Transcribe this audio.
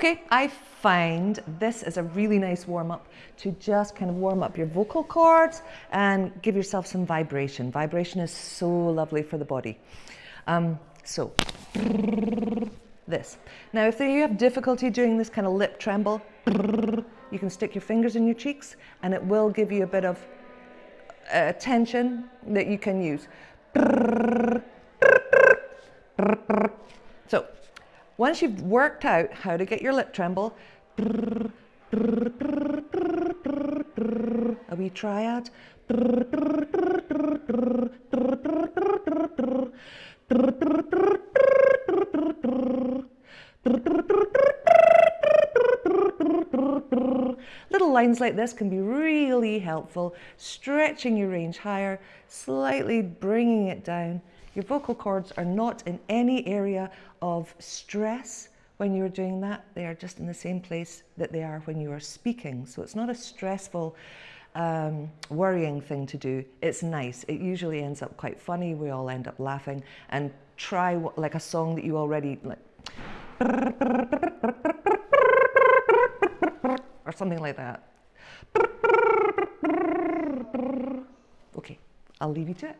Okay, I find this is a really nice warm up to just kind of warm up your vocal cords and give yourself some vibration. Vibration is so lovely for the body. Um, so, this. Now, if you have difficulty doing this kind of lip tremble, you can stick your fingers in your cheeks and it will give you a bit of uh, tension that you can use. So, once you've worked out how to get your lip tremble, a wee triad. Little lines like this can be really helpful, stretching your range higher, slightly bringing it down. Your vocal cords are not in any area of stress when you're doing that. They are just in the same place that they are when you are speaking. So it's not a stressful, um, worrying thing to do. It's nice. It usually ends up quite funny. We all end up laughing. And try like a song that you already like. Or something like that. Okay, I'll leave you to it.